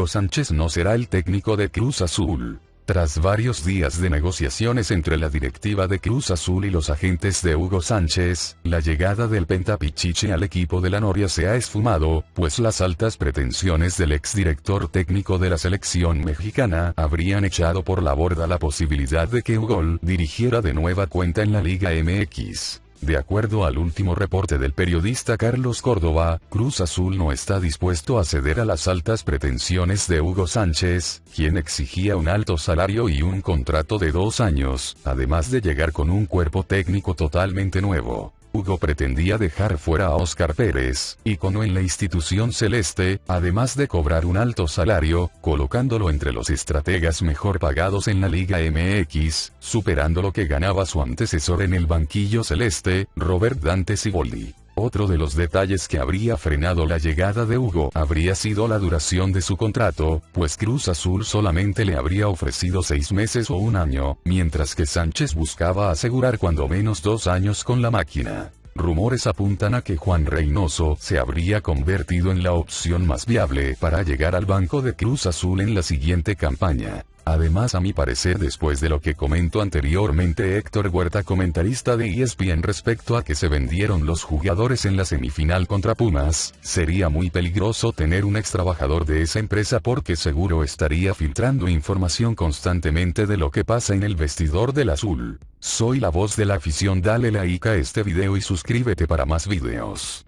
Hugo Sánchez no será el técnico de Cruz Azul. Tras varios días de negociaciones entre la directiva de Cruz Azul y los agentes de Hugo Sánchez, la llegada del Pentapichiche al equipo de la Noria se ha esfumado, pues las altas pretensiones del exdirector técnico de la selección mexicana habrían echado por la borda la posibilidad de que Hugo dirigiera de nueva cuenta en la Liga MX. De acuerdo al último reporte del periodista Carlos Córdoba, Cruz Azul no está dispuesto a ceder a las altas pretensiones de Hugo Sánchez, quien exigía un alto salario y un contrato de dos años, además de llegar con un cuerpo técnico totalmente nuevo. Hugo pretendía dejar fuera a Oscar Pérez, icono en la institución celeste, además de cobrar un alto salario, colocándolo entre los estrategas mejor pagados en la Liga MX, superando lo que ganaba su antecesor en el banquillo celeste, Robert Dante Siboldi. Otro de los detalles que habría frenado la llegada de Hugo habría sido la duración de su contrato, pues Cruz Azul solamente le habría ofrecido seis meses o un año, mientras que Sánchez buscaba asegurar cuando menos dos años con la máquina. Rumores apuntan a que Juan Reynoso se habría convertido en la opción más viable para llegar al banco de Cruz Azul en la siguiente campaña. Además a mi parecer después de lo que comentó anteriormente Héctor Huerta comentarista de ESPN respecto a que se vendieron los jugadores en la semifinal contra Pumas, sería muy peligroso tener un ex trabajador de esa empresa porque seguro estaría filtrando información constantemente de lo que pasa en el vestidor del azul. Soy la voz de la afición dale like a este video y suscríbete para más videos.